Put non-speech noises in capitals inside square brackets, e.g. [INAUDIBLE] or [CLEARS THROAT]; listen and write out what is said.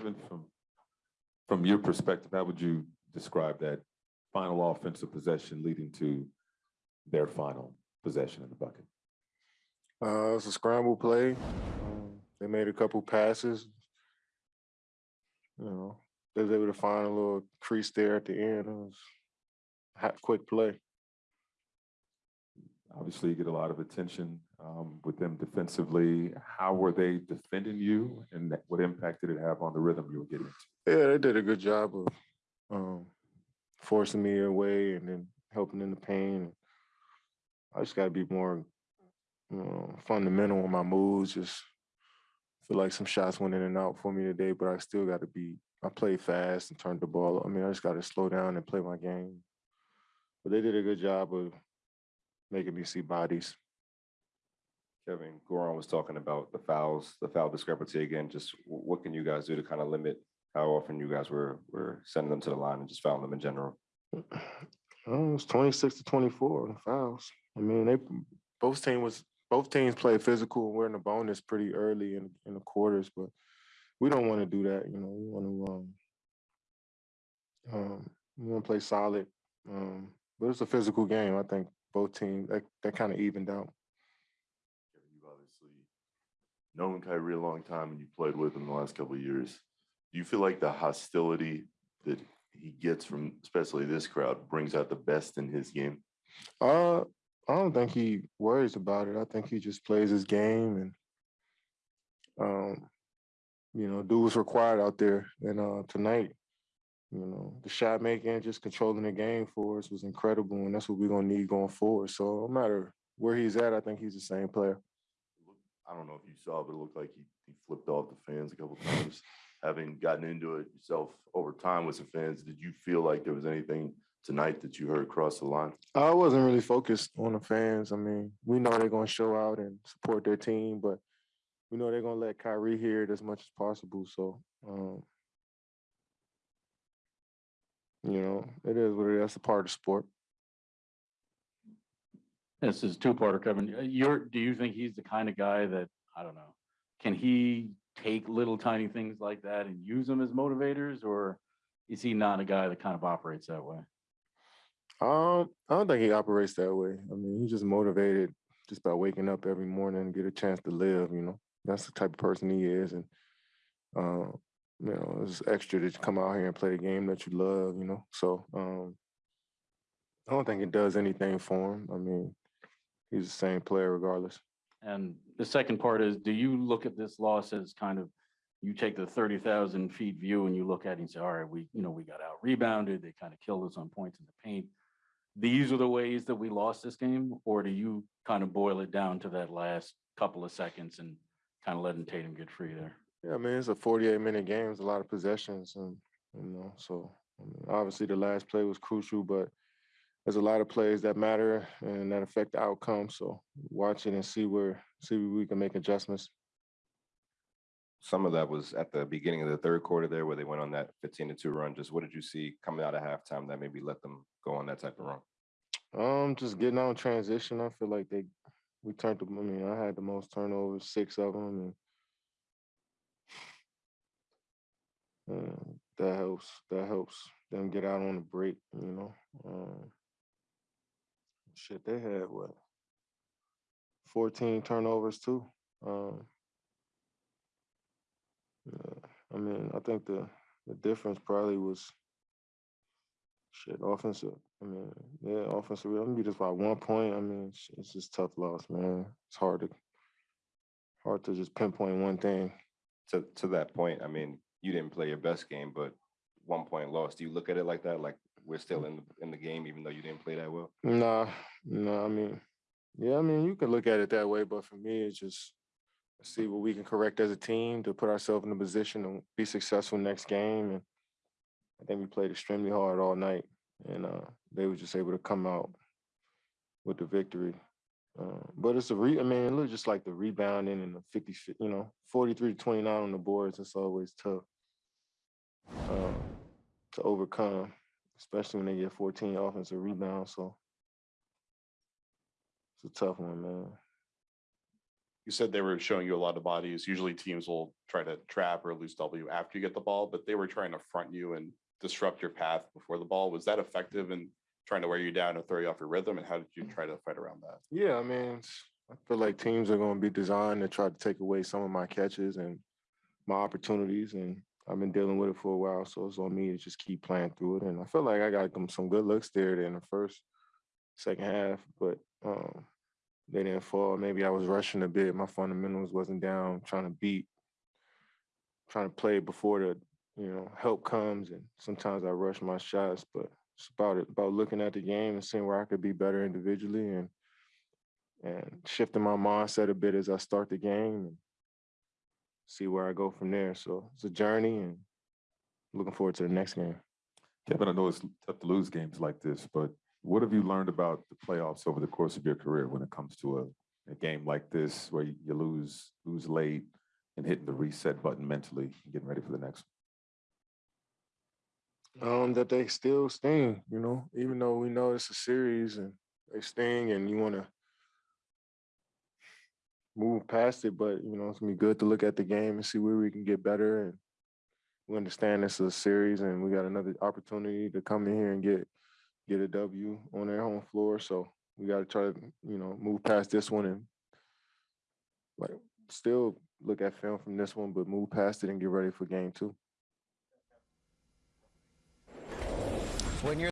Kevin, from, from your perspective, how would you describe that final offensive possession leading to their final possession in the bucket? Uh, it's a scramble play. Um, they made a couple passes. You know, they was able to find a little crease there at the end. It was a hot, quick play. Obviously, you get a lot of attention um, with them defensively. How were they defending you and what impact did it have on the rhythm you were getting into? Yeah, they did a good job of um, forcing me away and then helping in the pain. I just got to be more you know, fundamental on my moves. Just feel like some shots went in and out for me today, but I still got to be. I played fast and turned the ball. I mean, I just got to slow down and play my game. But they did a good job of making me see bodies. Kevin, Goran was talking about the fouls, the foul discrepancy again. Just what can you guys do to kind of limit how often you guys were were sending them to the line and just fouling them in general? [CLEARS THROAT] Oh, was twenty six to twenty four on fouls. I mean, they both team was both teams played physical. and We're in the bonus pretty early in in the quarters, but we don't want to do that. You know, we want to um, um we want to play solid. Um, but it's a physical game. I think both teams that that kind of evened out. Known Kyrie a long time and you played with him the last couple of years. Do you feel like the hostility that he gets from especially this crowd brings out the best in his game? Uh, I don't think he worries about it. I think he just plays his game and, um, you know, do what's required out there. And uh, tonight, you know, the shot making, and just controlling the game for us was incredible, and that's what we're gonna need going forward. So no matter where he's at, I think he's the same player. I don't know if you saw, but it looked like he, he flipped off the fans a couple times. Having gotten into it yourself over time with some fans, did you feel like there was anything tonight that you heard across the line? I wasn't really focused on the fans. I mean, we know they're gonna show out and support their team, but we know they're gonna let Kyrie hear it as much as possible. So, um, you know, it is what it is. That's a part of sport. This is two-parter, Kevin. Uh, You're, do you think he's the kind of guy that, I don't know, can he take little tiny things like that and use them as motivators? Or is he not a guy that kind of operates that way? Um, I don't think he operates that way. I mean, he's just motivated just by waking up every morning and get a chance to live. You know, that's the type of person he is, and uh, you know, it's extra to come out here and play a game that you love. You know, so um, I don't think it does anything for him. I mean, he's the same player regardless. And the second part is, do you look at this loss as kind of, you take the thirty thousand feet view and you look at it and say, all right, we, you know, we got out rebounded, they kind of killed us on points in the paint. These are the ways that we lost this game, or do you kind of boil it down to that last couple of seconds and kind of letting Tatum get free there? Yeah, I mean, it's a 48 minute game. It's a lot of possessions, and you know, so I mean, obviously the last play was crucial, but there's a lot of plays that matter and that affect the outcome. So watch it and see where see where we can make adjustments. Some of that was at the beginning of the third quarter there where they went on that fifteen to two run. Just what did you see coming out of halftime that maybe let them go on that type of run? Um, just getting on transition. I feel like they we turned. The, I mean, I had the most turnovers, six of them, and uh, [SIGHS] that helps. That helps them get out on the break. You know, um, shit, they had what fourteen turnovers too. Um, yeah, I mean, I think the the difference probably was shit offensive. I mean, yeah, offensive. I'm be just by one point. I mean, it's, it's just tough loss, man. It's hard to hard to just pinpoint one thing. To to that point, I mean, you didn't play your best game, but one point loss. Do you look at it like that? Like we're still in the in the game, even though you didn't play that well? Nah, nah. I mean, yeah. I mean, you can look at it that way, but for me, it's just see what we can correct as a team to put ourselves in a position to be successful next game. And I think we played extremely hard all night, and uh, they were just able to come out with the victory. Uh, but it's a re. I mean, it looks just like the rebounding and the 50, you know, 43 to 29 on the boards. It's always tough uh, to overcome, especially when they get 14 offensive rebounds. So it's a tough one, man. you said they were showing you a lot of bodies. Usually teams will try to trap or lose W after you get the ball, but they were trying to front you and disrupt your path before the ball. Was that effective in trying to wear you down and throw you off your rhythm? And how did you try to fight around that? Yeah, I mean, I feel like teams are going to be designed to try to take away some of my catches and my opportunities, and I've been dealing with it for a while, so it's on me to just keep playing through it. And I feel like I got them some good looks there in the first, second half, but um, they didn't fall. Maybe I was rushing a bit. My fundamentals wasn't down, trying to beat, trying to play before the you know help comes, and sometimes I rush my shots, but it's about it about looking at the game and seeing where I could be better individually and and shifting my mindset a bit as I start the game and see where I go from there. So it's a journey and looking forward to the next game. Kevin, I know it's tough to lose games like this, but what have you learned about the playoffs over the course of your career when it comes to a, a game like this where you lose, lose late and hitting the reset button mentally, and getting ready for the next? Um, that they still sting, you know, even though we know it's a series and they sting and you want to move past it, but you know, it's gonna be good to look at the game and see where we can get better. And we understand this is a series and we got another opportunity to come in here and get get a W on their home floor. So we got to try to, you know, move past this one and like still look at film from this one, but move past it and get ready for game two. When you're